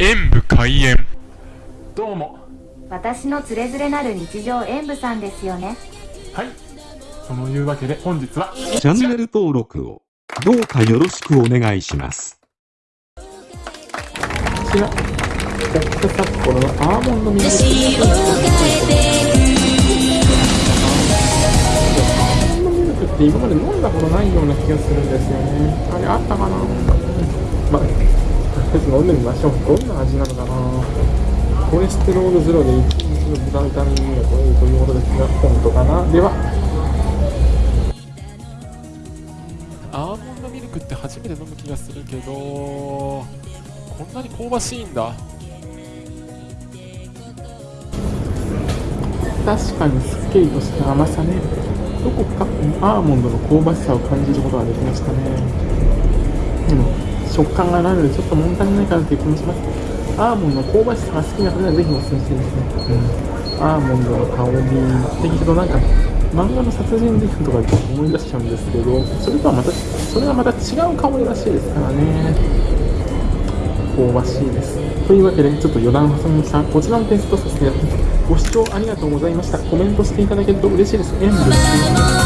演武開演。どうも。私のつれづれなる日常演舞さんですよね。はい。そのいうわけで本日はチャンネル登録をどうかよろしくお願いします。こちら。北札幌のアーモンドミルクティーアーモンドミルクって今まで飲んだことないような気がするんですよね。あれあったかな？まあ飲んでみましょうどんな味なのかな。コレステロールゼロで1日の豚ビタミンが取れるということですが本当かな。では。アーモンドミルクって初めて飲む気がするけどこんなに香ばしいんだ。確かにすっきりとした甘さね。どこかアーモンドの香ばしさを感じることができましたね。でも食感がないのでちょっと物足りないかなという気もします。アーモンドの香ばしさが好きな方にはぜひおすすめしてですね、うん、アーモンドの香りって聞くとなんか漫画の殺人事件とか思い出しちゃうんですけどそれとはまたそれはまた違う香りらしいですからね。香ばしいです。というわけでちょっと余談を挟みましたこちらのテストさせていただきます。ご視聴ありがとうございました。コメントしていただけると嬉しいです。演舞です。